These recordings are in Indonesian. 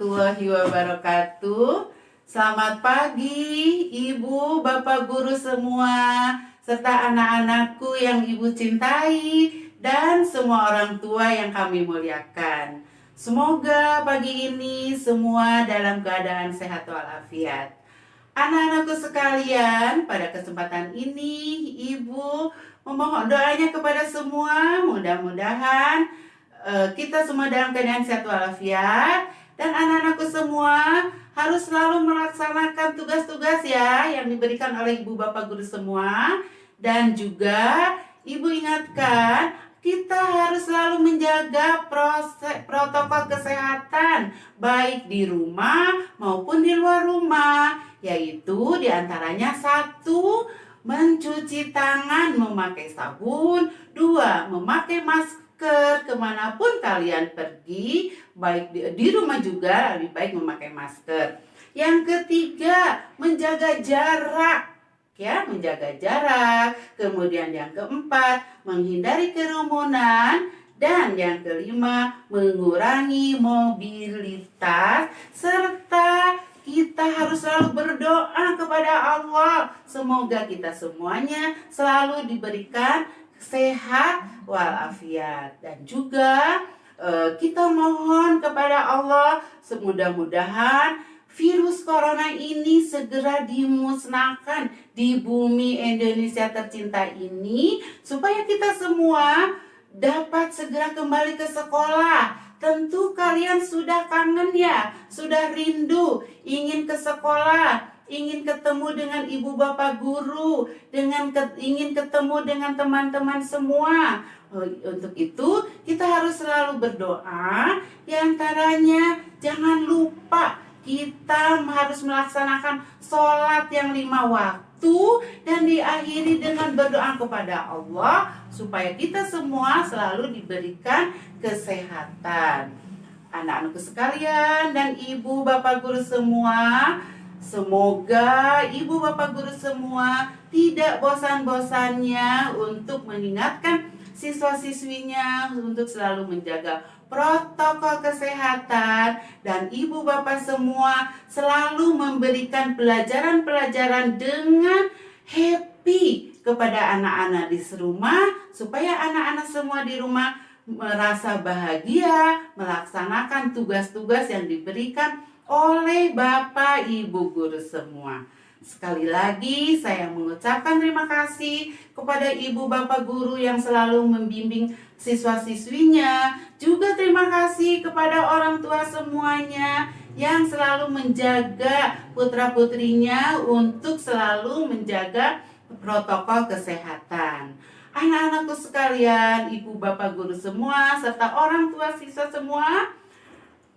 Warahmatullahi wabarakatuh. Selamat pagi, Ibu, Bapak guru semua, serta anak-anakku yang Ibu cintai dan semua orang tua yang kami muliakan. Semoga pagi ini semua dalam keadaan sehat walafiat. Anak-anakku sekalian, pada kesempatan ini Ibu memohon doanya kepada semua, mudah-mudahan Eh, kita semua dalam keadaan sehat walafiat dan anak-anakku semua harus selalu melaksanakan tugas-tugas ya yang diberikan oleh ibu bapak guru semua. Dan juga ibu ingatkan kita harus selalu menjaga proses protokol kesehatan baik di rumah maupun di luar rumah. Yaitu di antaranya satu mencuci tangan memakai sabun dua memakai masker masker ke mana pun kalian pergi baik di, di rumah juga lebih baik memakai masker. Yang ketiga menjaga jarak ya menjaga jarak. Kemudian yang keempat menghindari kerumunan. Dan yang kelima mengurangi mobilitas. Serta kita harus selalu berdoa kepada Allah. Semoga kita semuanya selalu diberikan sehat walafiat dan juga uh, kita mohon kepada Allah semudah-mudahan virus corona ini segera dimusnahkan di bumi Indonesia tercinta ini supaya kita semua dapat segera kembali ke sekolah. Tentu kalian sudah kangen ya, sudah rindu ingin ke sekolah, ingin ketemu dengan ibu bapak guru, dengan ke, ingin ketemu dengan teman-teman semua. Oh, untuk itu kita harus selalu berdoa. Di antaranya jangan lupa kita harus melaksanakan sholat yang lima waktu dan diakhiri dengan berdoa kepada Allah supaya kita semua selalu diberikan kesehatan. Anak-anakku sekalian dan ibu bapak guru semua, Semoga ibu bapak guru semua tidak bosan-bosannya untuk mengingatkan siswa-siswinya untuk selalu menjaga protokol kesehatan dan ibu bapak semua selalu memberikan pelajaran-pelajaran dengan happy kepada anak-anak di rumah supaya anak-anak semua di rumah merasa bahagia melaksanakan tugas-tugas yang diberikan oleh Bapak Ibu guru semua. Sekali lagi saya mengucapkan terima kasih kepada Ibu Bapak guru yang selalu membimbing siswa-siswinya. Juga terima kasih kepada orang tua semuanya yang selalu menjaga putra-putrinya untuk selalu menjaga protokol kesehatan. Anak-anakku sekalian, ibu bapak guru semua, serta orang tua siswa semua,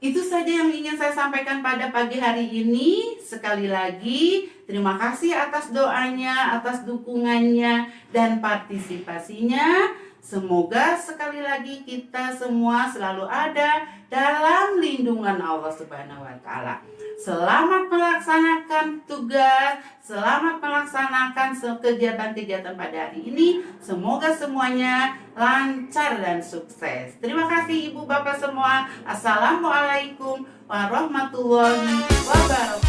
itu saja yang ingin saya sampaikan pada pagi hari ini. Sekali lagi, terima kasih atas doanya, atas dukungannya, dan partisipasinya. Semoga sekali lagi kita semua selalu ada dalam lindungan Allah Subhanahu wa taala. Selamat melaksanakan tugas, selamat melaksanakan kegiatan-kegiatan pada hari ini. Semoga semuanya lancar dan sukses. Terima kasih Ibu Bapak semua. Assalamualaikum warahmatullahi wabarakatuh.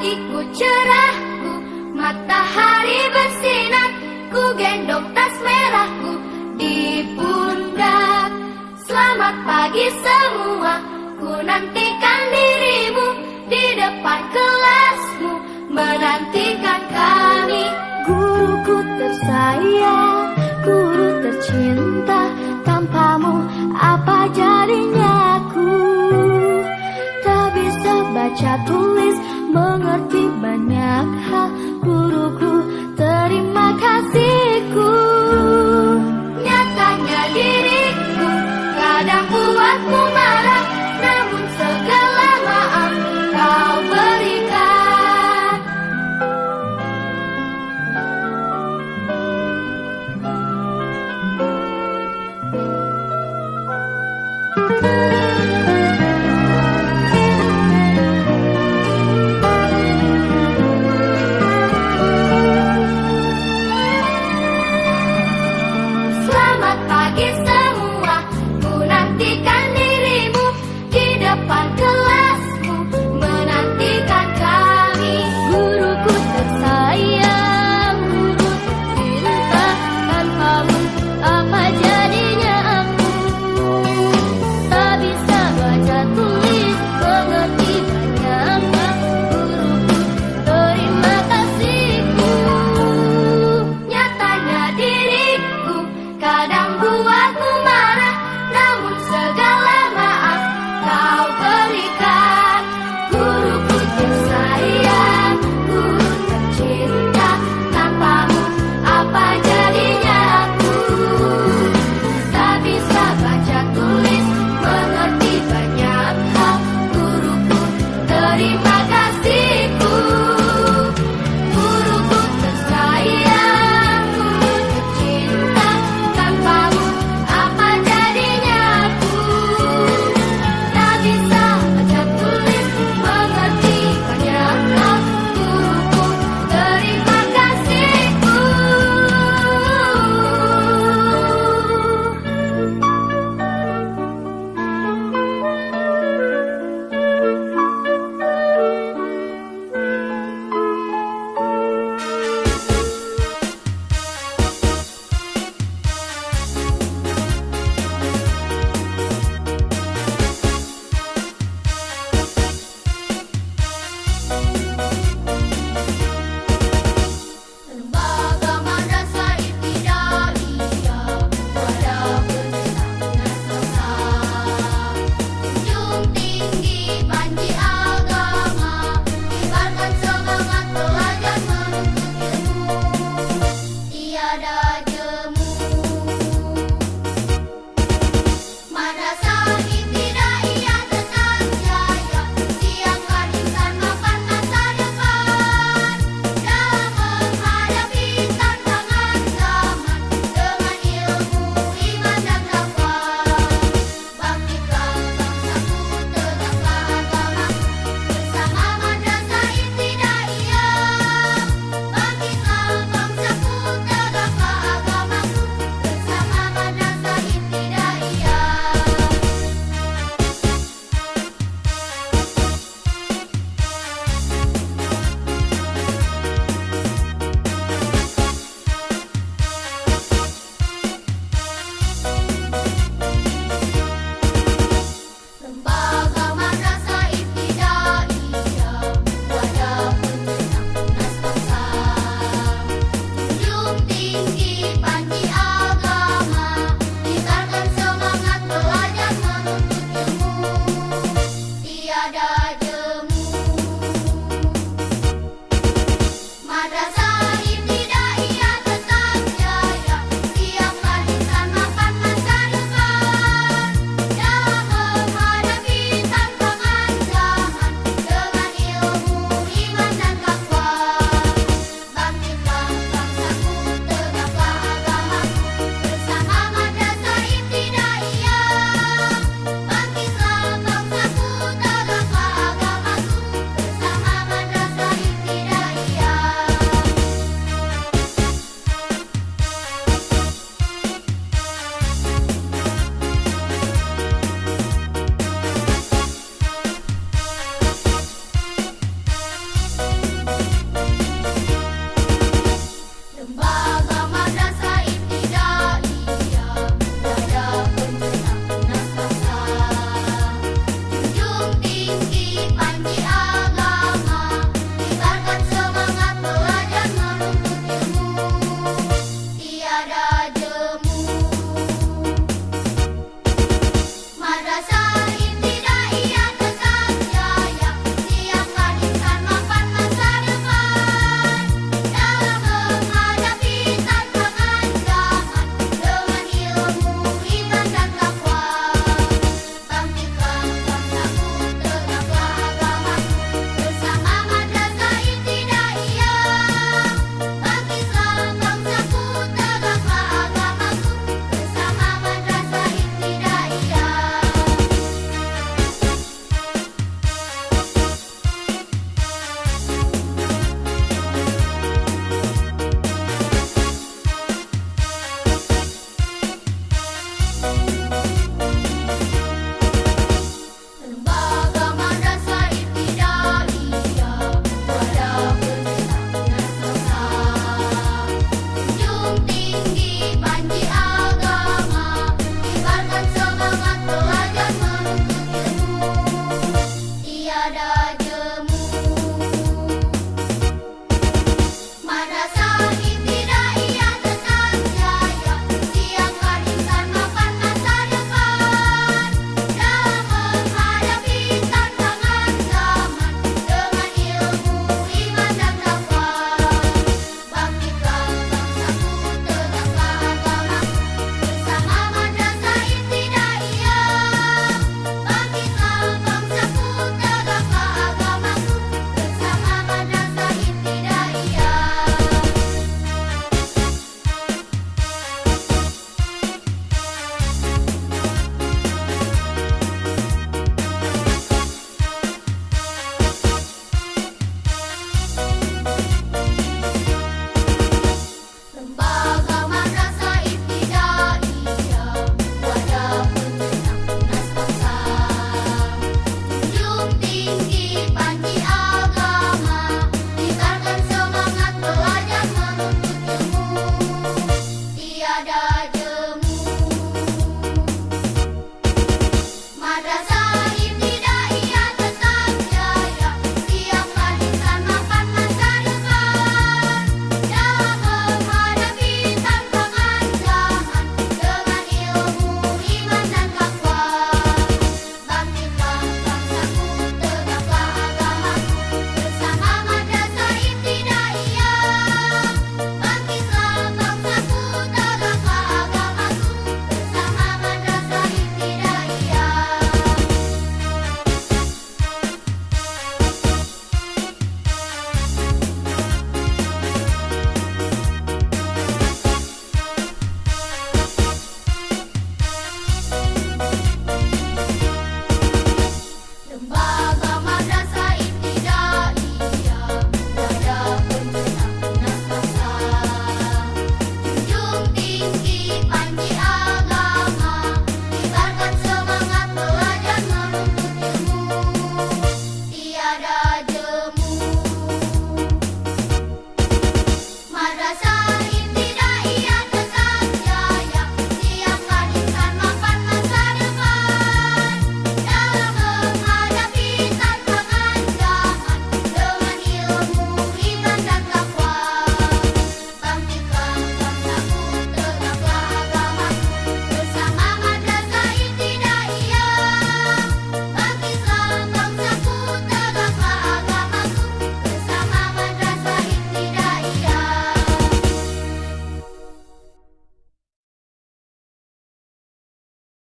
Pagiku cerahku Matahari bersinar Ku gendong tas merahku di pundak. Selamat pagi semua Ku nantikan dirimu Di depan kelasmu Menantikan kami. Guruku Guru tersayang, guru tercinta Tanpamu apa jadinya aku? Tak bisa baca tulis,